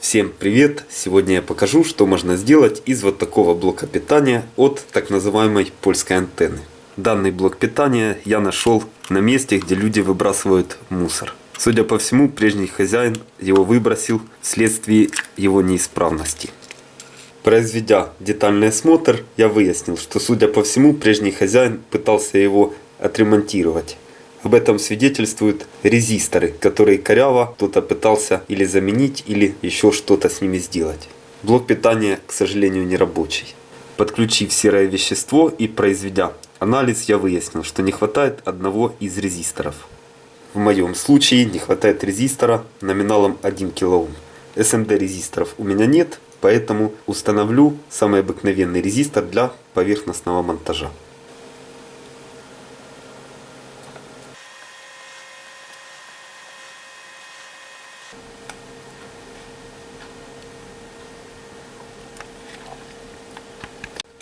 Всем привет! Сегодня я покажу, что можно сделать из вот такого блока питания от так называемой польской антенны. Данный блок питания я нашел на месте, где люди выбрасывают мусор. Судя по всему, прежний хозяин его выбросил вследствие его неисправности. Произведя детальный осмотр, я выяснил, что судя по всему, прежний хозяин пытался его отремонтировать. Об этом свидетельствуют резисторы, которые коряво кто-то пытался или заменить, или еще что-то с ними сделать. Блок питания, к сожалению, не рабочий. Подключив серое вещество и произведя анализ, я выяснил, что не хватает одного из резисторов. В моем случае не хватает резистора номиналом 1 кОм. SMD резисторов у меня нет, поэтому установлю самый обыкновенный резистор для поверхностного монтажа.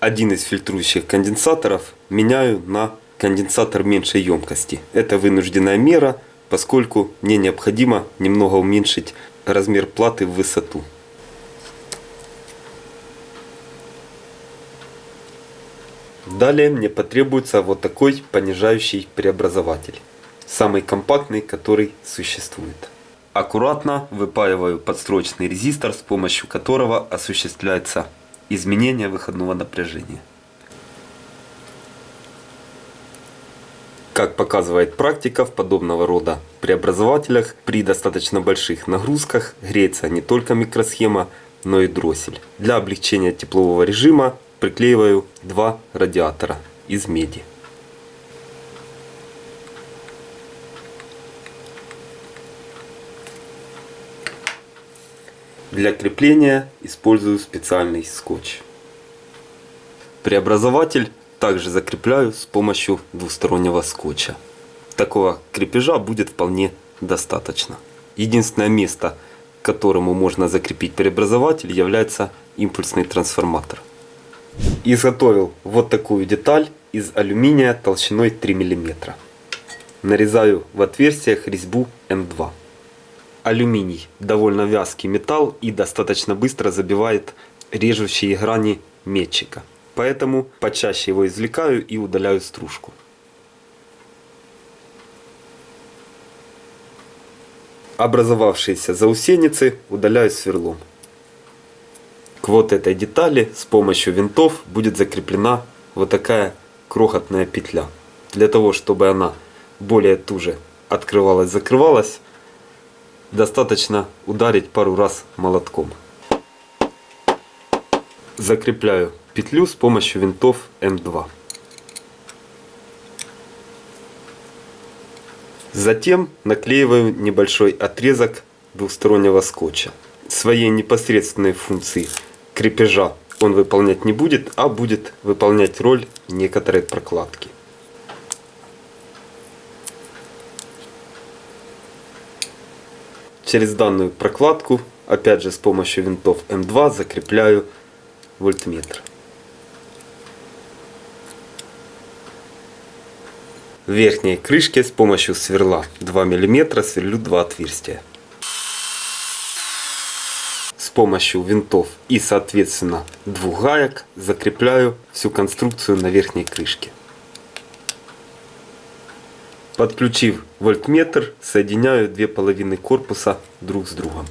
Один из фильтрующих конденсаторов меняю на конденсатор меньшей емкости. Это вынужденная мера, поскольку мне необходимо немного уменьшить размер платы в высоту. Далее мне потребуется вот такой понижающий преобразователь. Самый компактный, который существует. Аккуратно выпаиваю подстрочный резистор, с помощью которого осуществляется изменения выходного напряжения. Как показывает практика, в подобного рода преобразователях при достаточно больших нагрузках греется не только микросхема, но и дроссель. Для облегчения теплового режима приклеиваю два радиатора из меди. Для крепления использую специальный скотч. Преобразователь также закрепляю с помощью двустороннего скотча. Такого крепежа будет вполне достаточно. Единственное место, которому можно закрепить преобразователь, является импульсный трансформатор. Изготовил вот такую деталь из алюминия толщиной 3 мм. Нарезаю в отверстиях резьбу М2 алюминий довольно вязкий металл и достаточно быстро забивает режущие грани метчика. Поэтому почаще его извлекаю и удаляю стружку. Образовавшиеся заусеницы удаляю сверлом. К вот этой детали с помощью винтов будет закреплена вот такая крохотная петля. Для того, чтобы она более туже открывалась-закрывалась, достаточно ударить пару раз молотком. Закрепляю петлю с помощью винтов М2. Затем наклеиваю небольшой отрезок двухстороннего скотча. Своей непосредственной функции крепежа он выполнять не будет, а будет выполнять роль некоторой прокладки. Через данную прокладку, опять же с помощью винтов М2, закрепляю вольтметр. В верхней крышке с помощью сверла 2 мм сверлю два отверстия. С помощью винтов и соответственно двух гаек закрепляю всю конструкцию на верхней крышке. Подключив вольтметр, соединяю две половины корпуса друг с другом.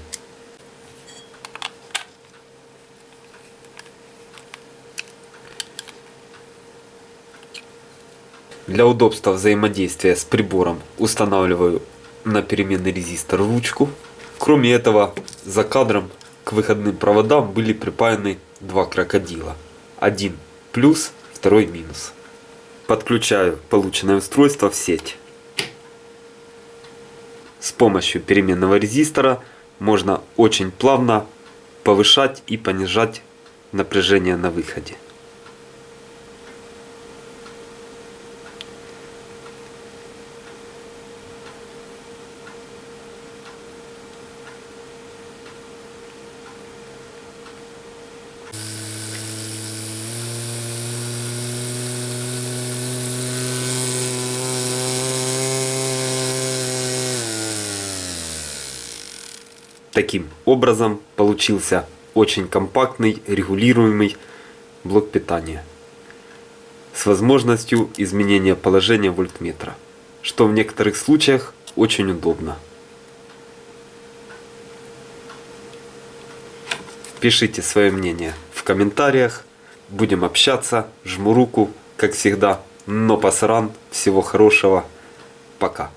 Для удобства взаимодействия с прибором устанавливаю на переменный резистор ручку. Кроме этого, за кадром к выходным проводам были припаяны два крокодила. Один плюс, второй минус. Подключаю полученное устройство в сеть. С помощью переменного резистора можно очень плавно повышать и понижать напряжение на выходе. Таким образом получился очень компактный регулируемый блок питания с возможностью изменения положения вольтметра, что в некоторых случаях очень удобно. Пишите свое мнение в комментариях. Будем общаться. Жму руку, как всегда. Но пасран. Всего хорошего. Пока.